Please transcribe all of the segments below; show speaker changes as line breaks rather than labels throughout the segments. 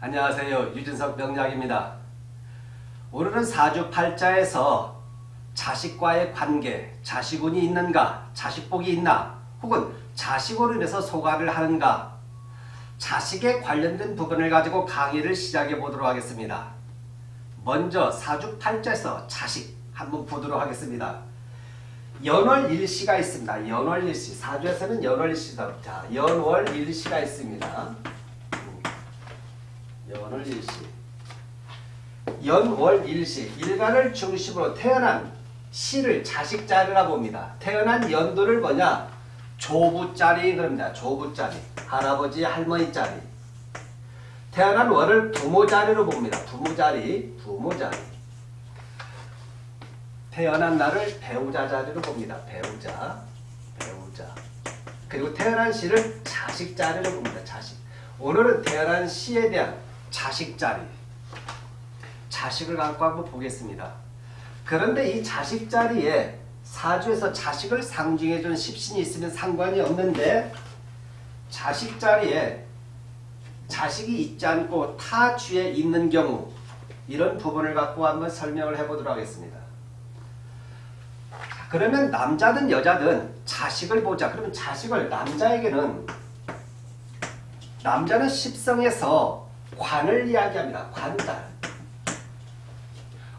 안녕하세요. 유진석 명약입니다. 오늘은 사주팔자에서 자식과의 관계, 자식운이 있는가, 자식복이 있나, 혹은 자식으로 인해서 소가를 하는가, 자식에 관련된 부분을 가지고 강의를 시작해 보도록 하겠습니다. 먼저 사주팔자에서 자식 한번 보도록 하겠습니다. 연월일시가 있습니다. 연월일시. 사주에서는 연월일시다. 자, 연월일시가 있습니다. 연월 일시. 연월 일시. 일간을 중심으로 태어난 시를 자식자리라 봅니다. 태어난 연도를 뭐냐? 조부자리 그럽니다. 조부자리. 할아버지, 할머니자리. 태어난 월을 부모자리로 봅니다. 부모자리, 부모자리. 태어난 날을 배우자 자리로 봅니다. 배우자, 배우자. 그리고 태어난 시를 자식 자리로 봅니다. 자식. 오늘은 태어난 시에 대한 자식 자리. 자식을 갖고 한번 보겠습니다. 그런데 이 자식 자리에 사주에서 자식을 상징해 준 십신이 있으면 상관이 없는데 자식 자리에 자식이 있지 않고 타 주에 있는 경우 이런 부분을 갖고 한번 설명을 해보도록 하겠습니다. 그러면 남자든 여자든 자식을 보자. 그러면 자식을 남자에게는 남자는 십성에서 관을 이야기합니다. 관달.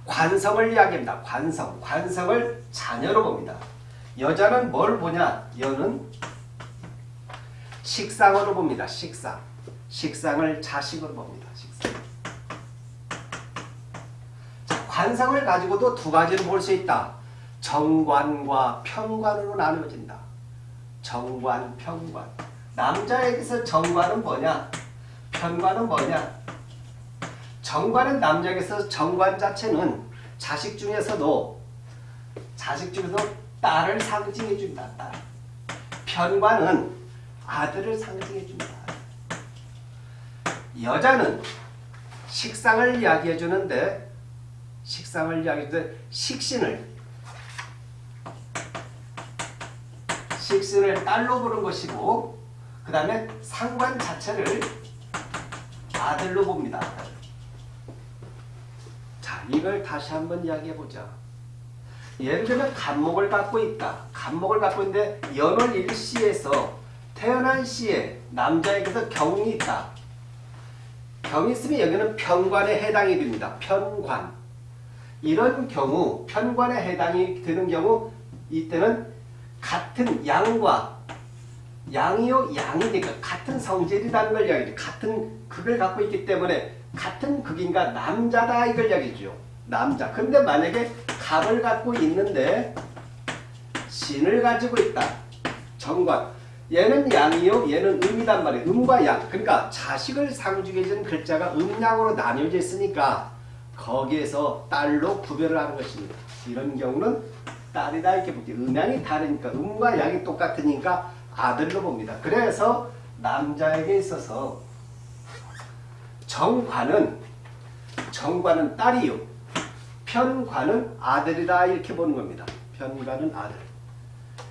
관성을 이야기합니다. 관성. 관성을 자녀로 봅니다. 여자는 뭘 보냐? 여는 식상으로 봅니다. 식상. 식상을 자식으로 봅니다. 식상. 자, 관성을 가지고도 두 가지로 볼 수 있다. 정관과 평관으로 나누어진다. 정관, 평관. 남자에게서 정관은 뭐냐? 편관은 뭐냐? 정관은 남자에게서 정관 자체는 자식 중에서도 자식 중에서 딸을 상징해 준다. 딸. 편관은 아들을 상징해 준다. 여자는 식상을 이야기해 주는데 식상을 이야기해 주는데 식신을 식신을 딸로 보는 것이고 그 다음에 상관 자체를 아들로 봅니다. 자, 이걸 다시 한번 이야기해 보자. 예를 들면 간목을 갖고 있다. 간목을 갖고 있는데 연월 일시에서 태어난 시에 남자에게서 경이 있다. 경이 있으면 여기는 편관에 해당이 됩니다. 편관. 이런 경우 편관에 해당이 되는 경우 이때는 같은 양과 양이요 양이 되니까 같은 성질이라는 걸 이야기해요. 같은 극을 갖고 있기 때문에 같은 극인가 남자다 이걸 이야기죠. 남자. 근데 만약에 갑을 갖고 있는데 신을 가지고 있다. 정관. 얘는 양이요 얘는 음이단 말이에요. 음과 양. 그러니까 자식을 상징해주는 글자가 음양으로 나뉘어져 있으니까 거기에서 딸로 구별을 하는 것입니다. 이런 경우는 딸이다 이렇게 볼게요. 음양이 다르니까 음과 양이 똑같으니까 아들로 봅니다. 그래서 남자에게 있어서 정관은 정관은 딸이요. 편관은 아들이다 이렇게 보는 겁니다. 편관은 아들.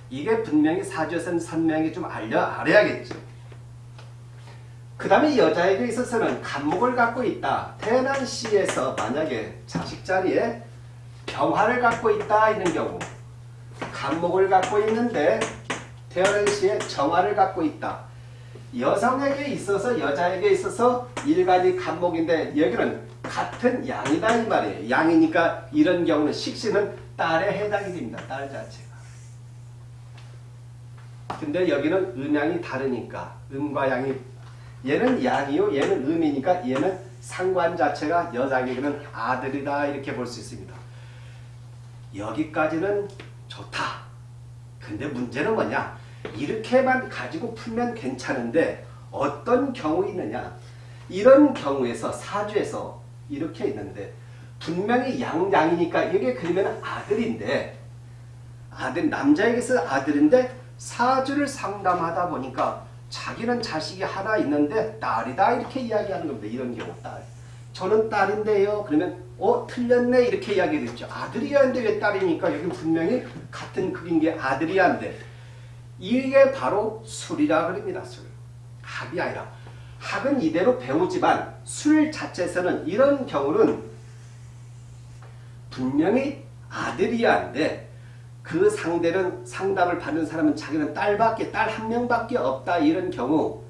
이게 분명히 사주에서는 선명히 좀 알려 알아야겠죠. 그 다음에 여자에게 있어서는 간목을 갖고 있다. 태어난 시에서 만약에 자식 자리에 병화를 갖고 있다 이런 경우 간목을 갖고 있는데 태어난 시에 정화를 갖고 있다. 여성에게 있어서 여자에게 있어서 일간이 간목인데 여기는 같은 양이다 이 말이에요. 양이니까 이런 경우는 식신은 딸에 해당이 됩니다. 딸 자체가. 근데 여기는 음양이 다르니까 음과 양이 얘는 양이요 얘는 음이니까 얘는 상관 자체가 여자에게는 아들이다 이렇게 볼 수 있습니다. 여기까지는 좋다. 근데 문제는 뭐냐? 이렇게만 가지고 풀면 괜찮은데 어떤 경우 있느냐? 이런 경우에서 사주에서 이렇게 있는데 분명히 양양이니까 이게 그러면 아들인데 아들 남자에게서 아들인데 사주를 상담하다 보니까 자기는 자식이 하나 있는데 딸이다 이렇게 이야기하는 겁니다. 이런 경우 딸. 저는 딸인데요. 그러면 어 틀렸네 이렇게 이야기했죠. 아들이야인데 왜 딸이니까 여기 분명히 같은 극인 게 아들이야인데 이게 바로 술이라 그럽니다. 술. 합이 아니라 학은 이대로 배우지만 술 자체에서는 이런 경우는 분명히 아들이야인데 그 상대는 상담을 받는 사람은 자기는 딸밖에 딸 한 명밖에 없다 이런 경우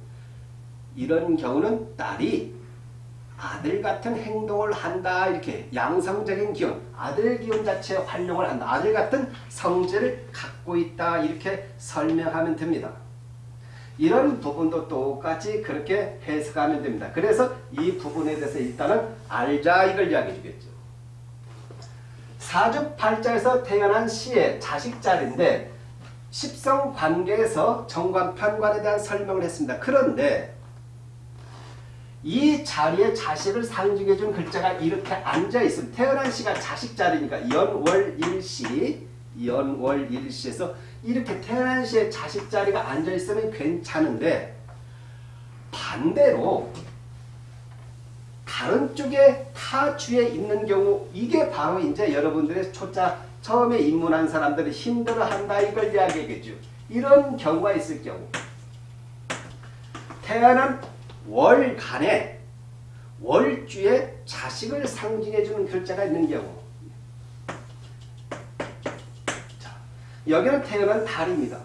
이런 경우는 딸이 아들 같은 행동을 한다 이렇게 양성적인 기운 아들 기운 자체 활용을 한다 아들 같은 성질을 갖고 있다 이렇게 설명하면 됩니다. 이런 부분도 똑같이 그렇게 해석하면 됩니다. 그래서 이 부분에 대해서 일단은 알자 이걸 이야기해 주겠죠. 사주팔자에서 태어난 시의 자식자리인데 십성 관계에서 정관 편관에 대한 설명을 했습니다. 그런데 이 자리에 자식을 상징해 준 글자가 이렇게 앉아 있으면 태어난 시가 자식 자리니까 연월일시 연월일시에서 이렇게 태어난 시에 자식 자리가 앉아 있으면 괜찮은데 반대로 다른 쪽에 타주에 있는 경우 이게 바로 이제 여러분들의 초짜 처음에 입문한 사람들이 힘들어한다 이걸 이야기하겠죠. 이런 경우가 있을 경우 태어난 월간에 월주에 자식을 상징해주는 글자가 있는 경우 자, 여기는 태어난 달입니다.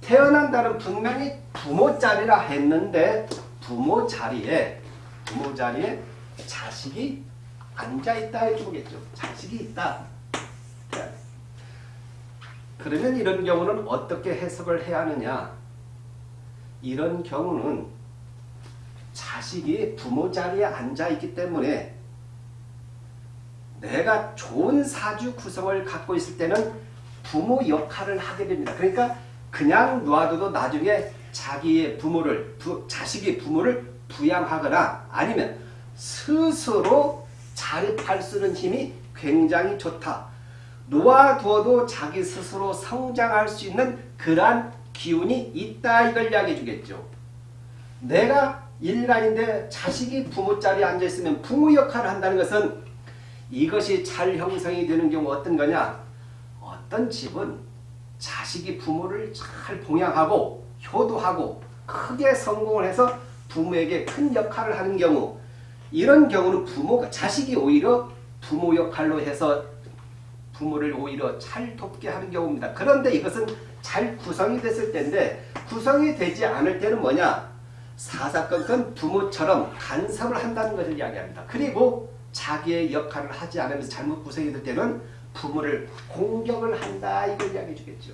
태어난 달은 분명히 부모 자리라 했는데 부모 자리에 부모 자리에 자식이 앉아있다 해주겠죠. 자식이 있다. 그러면 이런 경우는 어떻게 해석을 해야 하느냐 이런 경우는 자식이 부모 자리에 앉아 있기 때문에 내가 좋은 사주 구성을 갖고 있을 때는 부모 역할을 하게 됩니다. 그러니까 그냥 놔둬도 나중에 자기의 부모를 부, 자식이 부모를 부양하거나 아니면 스스로 자립할 수 있는 힘이 굉장히 좋다. 놓아두어도 자기 스스로 성장할 수 있는 그러한 기운이 있다 이걸 이야기해 주겠죠. 내가 일간인데 자식이 부모 자리에 앉아있으면 부모 역할을 한다는 것은 이것이 잘 형성이 되는 경우 어떤 거냐 어떤 집은 자식이 부모를 잘 봉양하고 효도하고 크게 성공을 해서 부모에게 큰 역할을 하는 경우 이런 경우는 부모가 자식이 오히려 부모 역할로 해서 부모를 오히려 잘 돕게 하는 경우입니다. 그런데 이것은 잘 구성이 됐을 때인데 구성이 되지 않을 때는 뭐냐 사사건건 부모처럼 간섭을 한다는 것을 이야기합니다. 그리고 자기의 역할을 하지 않으면서 잘못 구성이 될 때는 부모를 공격을 한다 이걸 이야기해 주겠죠.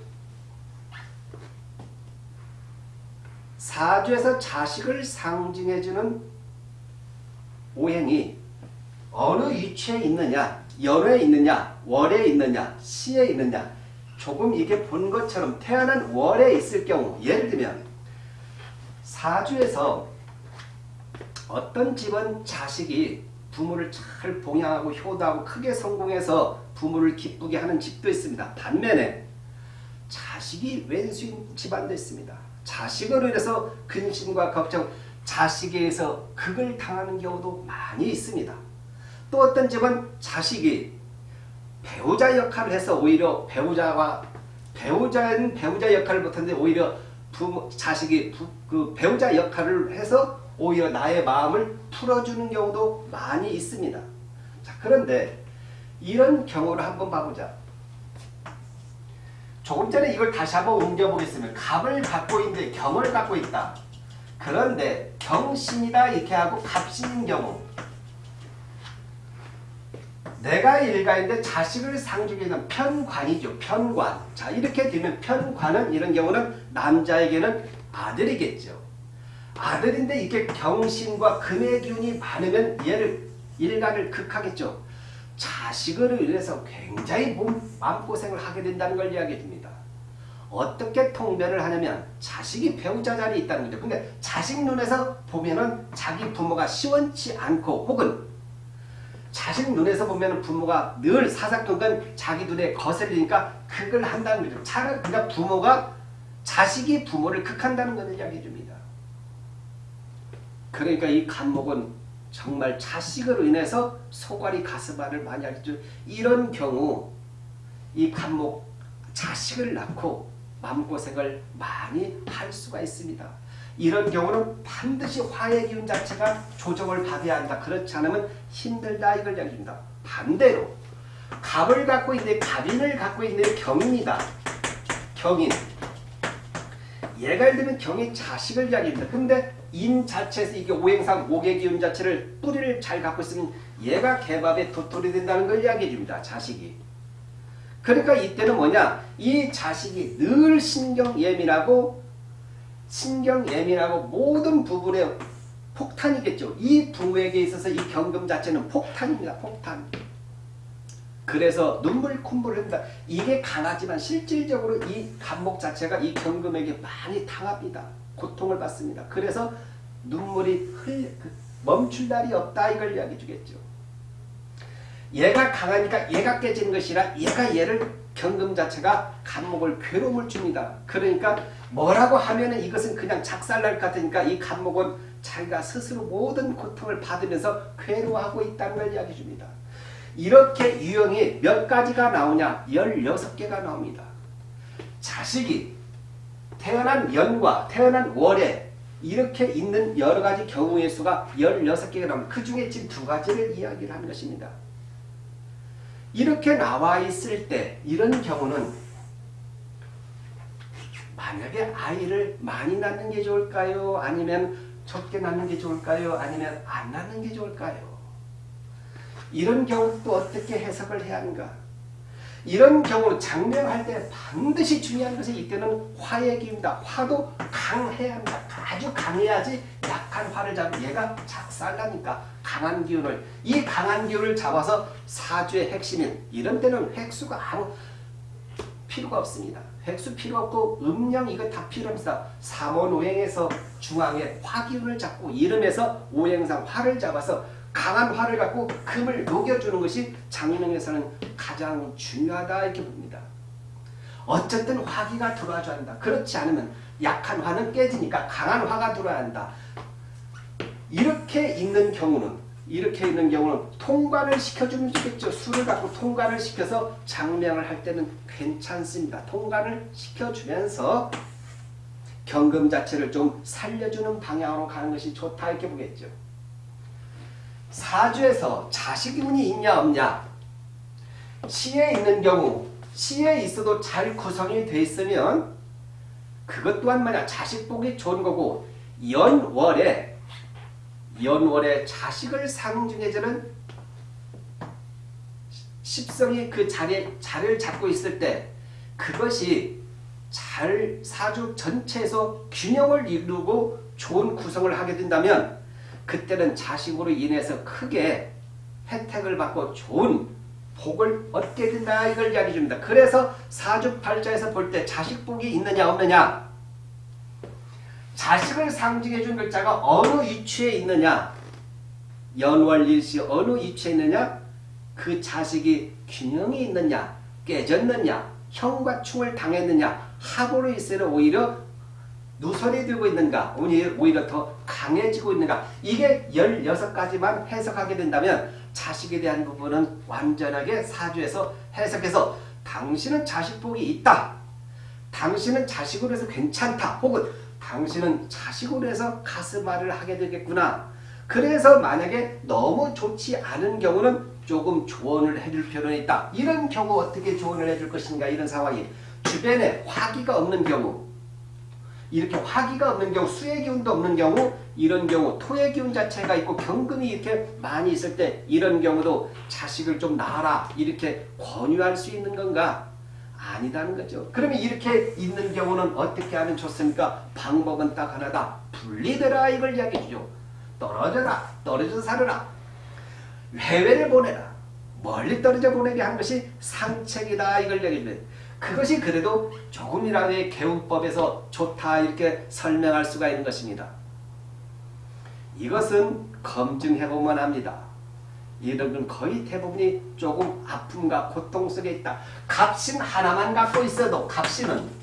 사주에서 자식을 상징해주는 오행이 어느 위치에 있느냐 연에 있느냐 월에 있느냐 시에 있느냐 조금 이게 본 것처럼 태어난 월에 있을 경우 예를 들면 사주에서 어떤 집은 자식이 부모를 잘 봉양하고 효도하고 크게 성공해서 부모를 기쁘게 하는 집도 있습니다. 반면에 자식이 왼수인 집안도 있습니다. 자식으로 인해서 근심과 걱정, 자식에 의해서 극을 당하는 경우도 많이 있습니다. 또 어떤 집은 자식이 배우자 역할을 해서 오히려 배우자와 배우자는 배우자 역할을 못하는데 오히려 부모, 자식이 부, 그 배우자 역할을 해서 오히려 나의 마음을 풀어주는 경우도 많이 있습니다. 자, 그런데 이런 경우를 한번 봐보자. 조금 전에 이걸 다시 한번 옮겨보겠습니다. 갑을 갖고 있는데 경을 갖고 있다. 그런데 경신이다 이렇게 하고 갑신인 경우 내가 일가인데 자식을 상징하는 편관이죠. 편관. 자 이렇게 되면 편관은 이런 경우는 남자에게는 아들이겠죠. 아들인데 이렇게 경신과 금의 기운이 많으면 얘를 일간을 극하겠죠. 자식을 위해서 굉장히 몸, 마음고생을 하게 된다는 걸 이야기해 줍니다. 어떻게 통변을 하냐면 자식이 배우자 자리에 있다는 거죠. 근데 자식 눈에서 보면은 자기 부모가 시원치 않고 혹은 자식 눈에서 보면 부모가 늘 사사건건 자기 눈에 거슬리니까 극을 한다는 거죠. 차라리 그냥 부모가 자식이 부모를 극한다는 것을 이야기해 줍니다. 그러니까 이 간목은 정말 자식으로 인해서 소갈이 가슴앓을 많이 하겠죠. 이런 경우 이 간목 자식을 낳고 마음고생을 많이 할 수가 있습니다. 이런 경우는 반드시 화의 기운 자체가 조정을 받아야 한다. 그렇지 않으면 힘들다 이걸 이야기합니다. 반대로 갑을 갖고 있는 갑인을 갖고 있는 경인이다. 경인. 얘가 예를 들면 경이 자식을 이야기합니다. 근데 인 자체에서 이게 오행상 오개 기운 자체를 뿌리를 잘 갖고 있으면 얘가 개밥에 도토리 된다는 걸 이야기해 줍니다. 자식이. 그러니까 이때는 뭐냐? 이 자식이 늘 신경 예민하고 신경 예민하고 모든 부분에 폭탄이겠죠. 이 부부에게 있어서 이 경금 자체는 폭탄입니다. 폭탄. 그래서 눈물 콧물을 한다. 이게 강하지만 실질적으로 이 감목 자체가 이 경금에게 많이 당합니다. 고통을 받습니다. 그래서 눈물이 흘그 멈출 날이 없다 이걸 이야기해 주겠죠. 얘가 강하니까 얘가 깨지는 것이라 얘가 얘를 경금 자체가 감목을 괴로움을 줍니다. 그러니까 뭐라고 하면은 이것은 그냥 작살날 것 같으니까 이 감목은 자기가 스스로 모든 고통을 받으면서 괴로워하고 있다는 걸 이야기해 줍니다. 이렇게 유형이 몇 가지가 나오냐? 16개가 나옵니다. 자식이 태어난 연과 태어난 월에 이렇게 있는 여러 가지 경우의 수가 16개가 나옵니다. 그 중에 지금 두 가지를 이야기를 하는 것입니다. 이렇게 나와 있을 때 이런 경우는 만약에 아이를 많이 낳는 게 좋을까요? 아니면 적게 낳는 게 좋을까요? 아니면 안 낳는 게 좋을까요? 이런 경우 또 어떻게 해석을 해야 하는가? 이런 경우 장명할 때 반드시 중요한 것이 이때는 화의 기운이다. 화도 강해야 합니다. 아주 강해야지 약한 화를 잡으면 얘가 작살나니까 강한 기운을 이 강한 기운을 잡아서 사주의 핵심인 이런 때는 획수가 아무 필요가 없습니다. 획수 필요 없고 음령 이거 다 필요 없습니다. 삼원오행에서 중앙에 화기운을 잡고 이름에서 오행상 화를 잡아서 강한 화를 갖고 금을 녹여주는 것이 장명에서는 가장 중요하다 이렇게 봅니다. 어쨌든 화기가 들어와줘야 한다. 그렇지 않으면 약한 화는 깨지니까 강한 화가 들어야 한다. 이렇게 있는 경우는 이렇게 있는 경우는 통과를 시켜주면 좋겠죠. 술을 갖고 통과를 시켜서 장명을 할 때는 괜찮습니다. 통과를 시켜주면서 경금 자체를 좀 살려주는 방향으로 가는 것이 좋다 이렇게 보겠죠. 사주에서 자식운이 있냐 없냐? 시에 있는 경우 시에 있어도 잘 구성이 돼 있으면 그것 또한 만약 자식 복이 좋은 거고 연월에 연월에 자식을 상징해주는 십성이 그 자리에 자리를 잡고 있을 때 그것이 잘 사주 전체에서 균형을 이루고 좋은 구성을 하게 된다면 그때는 자식으로 인해서 크게 혜택을 받고 좋은 복을 얻게 된다 이걸 이야기 줍니다. 그래서 사주팔자에서 볼 때 자식 복이 있느냐 없느냐? 자식을 상징해 준 글자가 어느 위치에 있느냐? 연월일시 어느 위치에 있느냐? 그 자식이 균형이 있느냐? 깨졌느냐? 형과 충을 당했느냐? 합으로 있으면 오히려 누설이 되고 있는가 오히려 더 강해지고 있는가 이게 16가지만 해석하게 된다면 자식에 대한 부분은 완전하게 사주에서 해석해서 당신은 자식 복이 있다. 당신은 자식으로 해서 괜찮다. 혹은 당신은 자식으로 해서 가슴앓이를 하게 되겠구나. 그래서 만약에 너무 좋지 않은 경우는 조금 조언을 해줄 필요는 있다. 이런 경우 어떻게 조언을 해줄 것인가 이런 상황이 주변에 화기가 없는 경우 이렇게 화기가 없는 경우 수의 기운도 없는 경우 이런 경우 토의 기운 자체가 있고 경금이 이렇게 많이 있을 때 이런 경우도 자식을 좀 낳아라 이렇게 권유할 수 있는 건가? 아니다는 거죠. 그러면 이렇게 있는 경우는 어떻게 하면 좋습니까? 방법은 딱 하나다. 분리되라 이걸 이야기해 주죠. 떨어져라. 떨어져서 살아라. 해외를 보내라. 멀리 떨어져 보내게 한 것이 상책이다 이걸 이야기해 주는 그것이 그래도 조금이라도의 개운법에서 좋다 이렇게 설명할 수가 있는 것입니다. 이것은 검증해보면 합니다. 이런 거의 대부분이 조금 아픔과 고통 속에 있다. 갑신 하나만 갖고 있어도 갑신은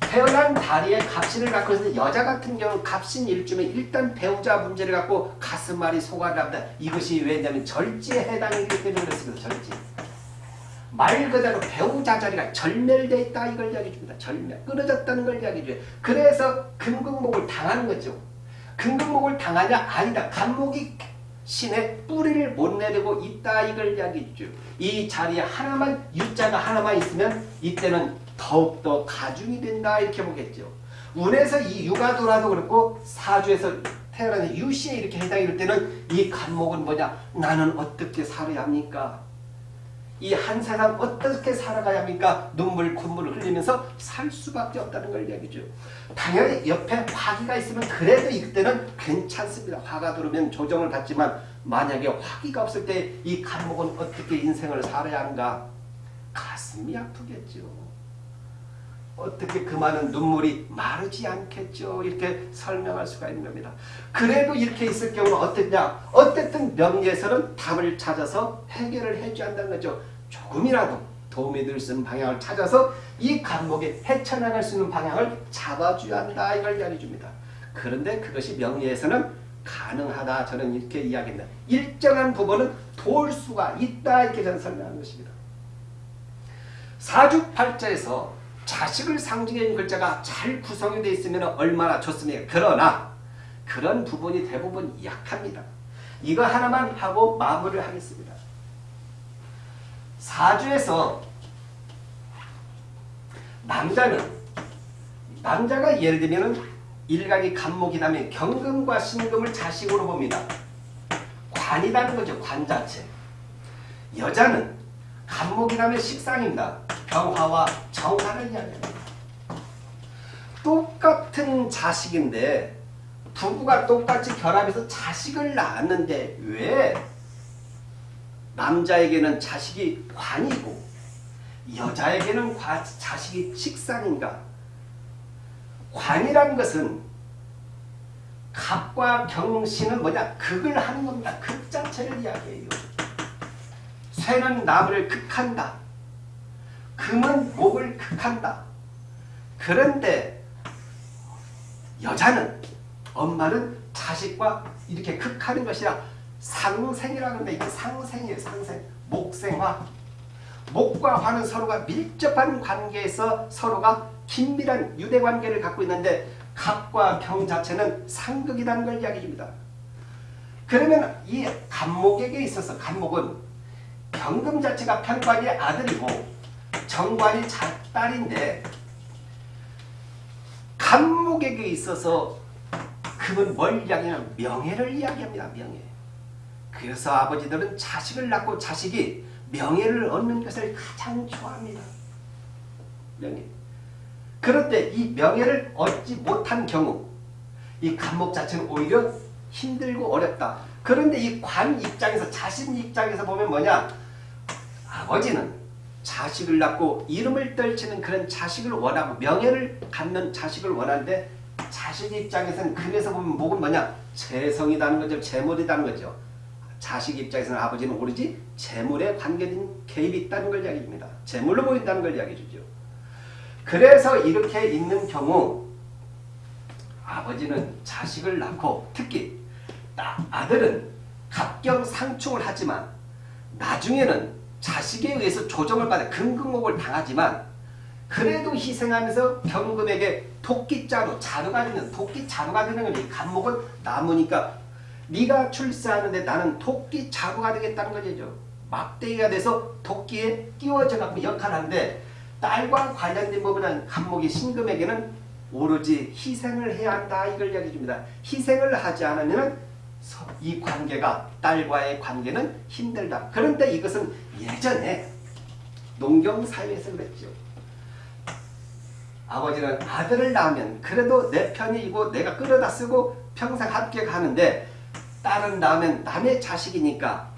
태어난 다리에 갑신을 갖고 있는 여자 같은 경우는 갑신 일주면 일단 배우자 문제를 갖고 가슴앓이 소가를 합니다. 이것이 왜냐하면 절지에 해당이기 때문에 그렇습니다. 절지. 말 그대로 배우자 자리가 절멸되어 있다 이걸 이야기 줍니다. 절멸. 끊어졌다는 걸 이야기 줘요. 그래서 금극목을 당하는 거죠. 금극목을 당하냐? 아니다. 간목이 신의 뿌리를 못 내리고 있다 이걸 이야기 주죠. 이 자리에 하나만 유자가 하나만 있으면 이때는 더욱더 가중이 된다 이렇게 보겠죠. 운에서 이 유가 돌아도 그렇고 사주에서 태어나는 유시에 이렇게 해당이 될 때는 이 간목은 뭐냐? 나는 어떻게 살아야 합니까? 이 한 세상 어떻게 살아가야 합니까? 눈물 콧물을 흘리면서 살 수밖에 없다는 걸 이야기죠. 당연히 옆에 화기가 있으면 그래도 이때는 괜찮습니다. 화가 들어오면 조정을 받지만 만약에 화기가 없을 때이 간목은 어떻게 인생을 살아야 하는가? 가슴이 아프겠죠. 어떻게 그 많은 눈물이 마르지 않겠죠. 이렇게 설명할 수가 있는 겁니다. 그래도 이렇게 있을 경우는 어떻냐? 어쨌든 명리에서는 답을 찾아서 해결을 해줘야 한다는 거죠. 조금이라도 도움이 될 수 있는 방향을 찾아서 이 감목에 헤쳐나갈 수 있는 방향을 잡아줘야 한다. 이걸 이야기해 줍니다. 그런데 그것이 명리에서는 가능하다. 저는 이렇게 이야기합니다. 일정한 부분은 도울 수가 있다. 이렇게 저는 설명하는 것입니다. 사주팔자에서 자식을 상징해준 글자가 잘 구성이 되어 있으면 얼마나 좋습니까? 그러나 그런 부분이 대부분 약합니다. 이거 하나만 하고 마무리를 하겠습니다. 사주에서 남자는 남자가 예를 들면 일각이 간목이 다면 경금과 신금을 자식으로 봅니다. 관이라는 거죠. 관 자체. 여자는 간목이라면 식상입니다. 병화와 정화를 이야기합니다. 똑같은 자식인데 부부가 똑같이 결합해서 자식을 낳았는데 왜 남자에게는 자식이 관이고 여자에게는 과, 자식이 식상인가? 관이라는 것은 갑과 경신은 뭐냐? 극을 하는 겁니다. 극 자체를 이야기해요. 쇠는 나무를 극한다. 금은 목을 극한다. 그런데 여자는 엄마는 자식과 이렇게 극하는 것이라 상생이라고 하는데 이게 상생이에요. 상생. 목생화. 목과 화는 서로가 밀접한 관계에서 서로가 긴밀한 유대관계를 갖고 있는데 갑과 경 자체는 상극이라는 걸 이야기합니다. 그러면 이 간목에게 있어서 간목은 경금 자체가 편관이 아들이고 정관이 딸인데 간목에게 있어서 금은 뭘 이야기하냐면 명예를 이야기합니다. 명예. 그래서 아버지들은 자식을 낳고 자식이 명예를 얻는 것을 가장 좋아합니다. 명예. 그런데 이 명예를 얻지 못한 경우 이 간목 자체는 오히려 힘들고 어렵다. 그런데 이 관 입장에서 자신 입장에서 보면 뭐냐 아버지는 자식을 낳고 이름을 떨치는 그런 자식을 원하고 명예를 갖는 자식을 원하는데 자식 입장에서는 금에서 보면 목은 뭐냐 재성이라는 거죠. 재물이라는 거죠. 자식 입장에서는 아버지는 오로지 재물에 관계된 개입이 있다는 걸 이야기합니다. 재물로 보인다는 걸 이야기해 주죠. 그래서 이렇게 있는 경우 아버지는 자식을 낳고 특히 아들은 갑경상충을 하지만 나중에는 자식에 의해서 조정을 받아 금극목을 당하지만 그래도 희생하면서 경금에게 토끼자루, 자루가 되는 토끼 자루가 되는 거지. 간목은 나무니까 네가 출세하는데 나는 토끼 자루가 되겠다는 거죠. 막대기가 돼서 토끼에 끼워져 갖고 역할하는데 딸과 관련된 부분은 간목이 신금에게는 오로지 희생을 해야 한다 이걸 이야기해 줍니다. 희생을 하지 않으면 이 관계가 딸과의 관계는 힘들다. 그런데 이것은 예전에 농경사회에서 그랬죠. 아버지는 아들을 낳으면 그래도 내 편이고 내가 끌어다 쓰고 평생 함께 가는데 딸은 낳으면 남의 자식이니까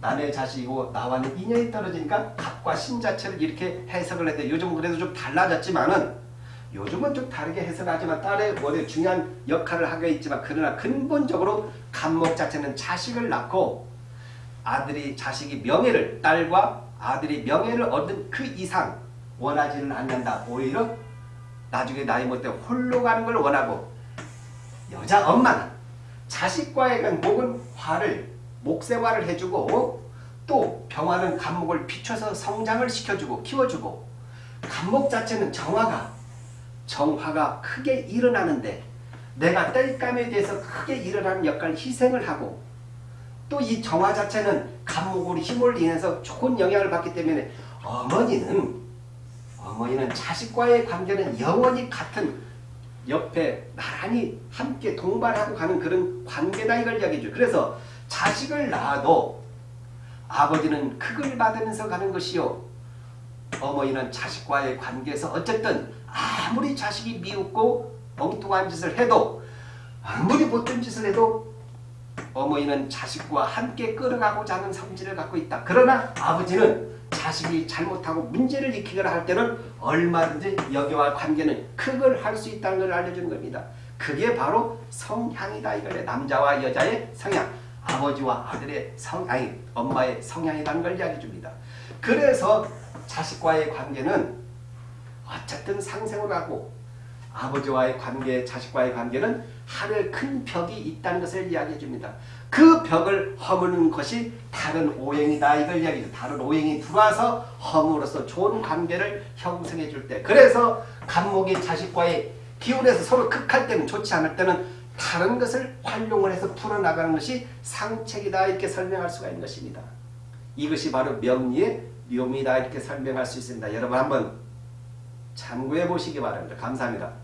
남의 자식이고 나와는 인연이 떨어지니까 갑과 신 자체를 이렇게 해석을 해도 요즘은 그래도 좀 달라졌지만은 요즘은 좀 다르게 해석하지만 딸의 원래 중요한 역할을 하게 있지만 그러나 근본적으로 간목 자체는 자식을 낳고 아들이 자식이 명예를 딸과 아들이 명예를 얻은 그 이상 원하지는 않는다. 오히려 나중에 나이 못돼 홀로 가는 걸 원하고 여자 엄마는 자식과의 목은 화를 목생화를 해주고 또 병화는 간목을 비춰서 성장을 시켜주고 키워주고 간목 자체는 정화가 정화가 크게 일어나는데 내가 땔감에 대해서 크게 일어나는 역할 희생을 하고 또 이 정화 자체는 간목으로 힘을 인해서 좋은 영향을 받기 때문에 어머니는 어머니는 자식과의 관계는 영원히 같은 옆에 나란히 함께 동반하고 가는 그런 관계다 이걸 이야기해줘요. 그래서 자식을 낳아도 아버지는 극을 받으면서 가는 것이요. 어머니는 자식과의 관계에서 어쨌든 아무리 자식이 미웃고 엉뚱한 짓을 해도 아무리 못된 짓을 해도 어머니는 자식과 함께 끌어가고자 하는 성질을 갖고 있다. 그러나 아버지는 자식이 잘못하고 문제를 일으키거나 할 때는 얼마든지 여기와 관계는 극을 할수 있다는 걸 알려주는 겁니다. 그게 바로 성향이다 이거래. 남자와 여자의 성향. 아버지와 아들의 성, 아니 엄마의 성향이라는 걸 이야기해 줍니다. 그래서 자식과의 관계는 어쨌든 상생을 하고 아버지와의 관계, 자식과의 관계는 하늘 큰 벽이 있다는 것을 이야기해 줍니다. 그 벽을 허무는 것이 다른 오행이다 이걸 이야기해요. 다른 오행이 들어와서 허물어서 좋은 관계를 형성해 줄 때. 그래서 간목이 자식과의 기운에서 서로 극할 때는 좋지 않을 때는 다른 것을 활용을 해서 풀어나가는 것이 상책이다 이렇게 설명할 수가 있는 것입니다. 이것이 바로 명리의 묘미다 이렇게 설명할 수 있습니다. 여러분 한번 참고해 보시기 바랍니다. 감사합니다.